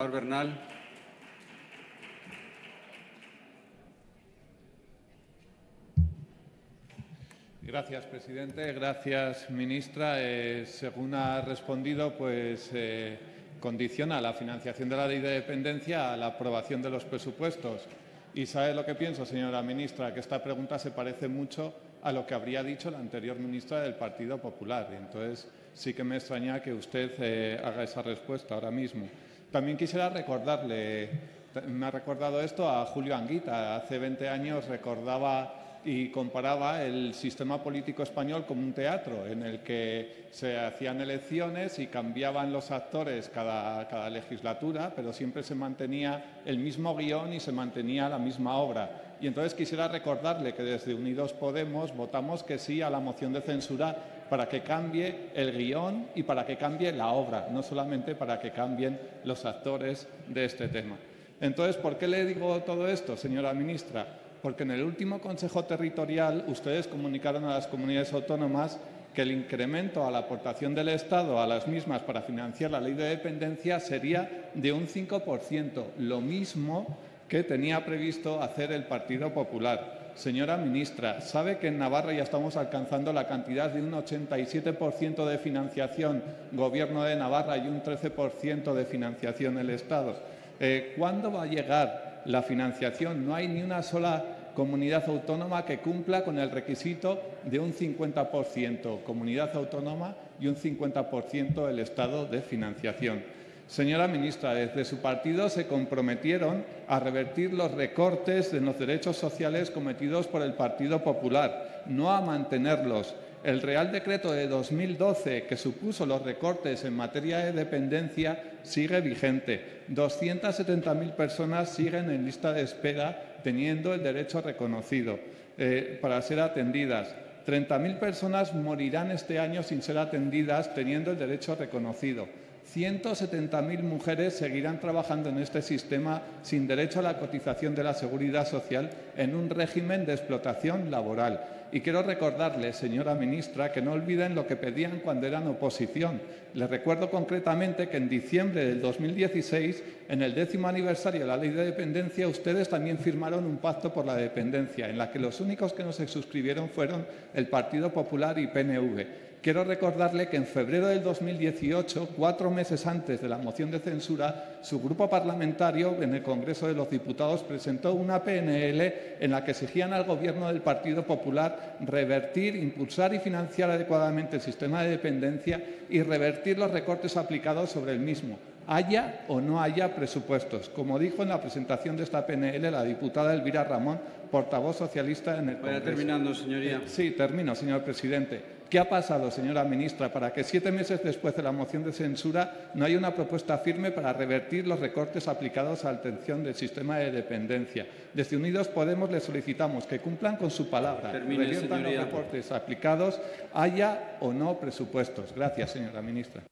Bernal. Gracias, presidente. Gracias, ministra. Eh, según ha respondido, pues eh, condiciona la financiación de la ley de dependencia a la aprobación de los presupuestos. Y sabe lo que pienso, señora ministra, que esta pregunta se parece mucho a lo que habría dicho la anterior ministra del Partido Popular. Entonces sí que me extraña que usted eh, haga esa respuesta ahora mismo. También quisiera recordarle, me ha recordado esto a Julio Anguita. Hace 20 años recordaba y comparaba el sistema político español como un teatro en el que se hacían elecciones y cambiaban los actores cada, cada, legislatura, pero siempre se mantenía el mismo guion y se mantenía la misma obra. Y entonces quisiera recordarle que desde Unidos Podemos votamos que sí a la moción de censura para que cambie el guion y para que cambie la obra, no solamente para que cambien los actores de este tema. Entonces, ¿por qué le digo todo esto, señora ministra? Porque en el último Consejo Territorial ustedes comunicaron a las comunidades autónomas que el incremento a la aportación del Estado a las mismas para financiar la ley de dependencia sería de un 5%, lo mismo que tenía previsto hacer el Partido Popular. Señora ministra, ¿sabe que en Navarra ya estamos alcanzando la cantidad de un 87% de financiación Gobierno de Navarra y un 13% de financiación el Estado? Eh, ¿Cuándo va a llegar la financiación? No hay ni una sola comunidad autónoma que cumpla con el requisito de un 50% comunidad autónoma y un 50% el Estado de financiación. Señora ministra, desde su partido se comprometieron a revertir los recortes de los derechos sociales cometidos por el Partido Popular, no a mantenerlos. El Real Decreto de 2012, que supuso los recortes en materia de dependencia, sigue vigente. 270.000 personas siguen en lista de espera teniendo el derecho reconocido eh, para ser atendidas. 30.000 personas morirán este año sin ser atendidas teniendo el derecho reconocido. 170.000 mujeres seguirán trabajando en este sistema sin derecho a la cotización de la seguridad social en un régimen de explotación laboral. Y quiero recordarle, señora ministra, que no olviden lo que pedían cuando eran oposición. Les recuerdo concretamente que en diciembre del 2016, en el décimo aniversario de la Ley de Dependencia, ustedes también firmaron un pacto por la dependencia, en la que los únicos que no se suscribieron fueron el Partido Popular y PNV. Quiero recordarle que en febrero del 2018, cuatro meses antes de la moción de censura, su grupo parlamentario en el Congreso de los Diputados presentó una PNL en la que exigían al Gobierno del Partido Popular revertir, impulsar y financiar adecuadamente el sistema de dependencia y revertir los recortes aplicados sobre el mismo haya o no haya presupuestos, como dijo en la presentación de esta PNL la diputada Elvira Ramón, portavoz socialista en el Vaya terminando, señoría. Eh, sí, termino, señor presidente. ¿Qué ha pasado, señora ministra, para que siete meses después de la moción de censura no haya una propuesta firme para revertir los recortes aplicados a la atención del sistema de dependencia? Desde Unidos Podemos le solicitamos que cumplan con su palabra, Termine, reviertan los recortes aplicados, haya o no presupuestos. Gracias, señora ministra.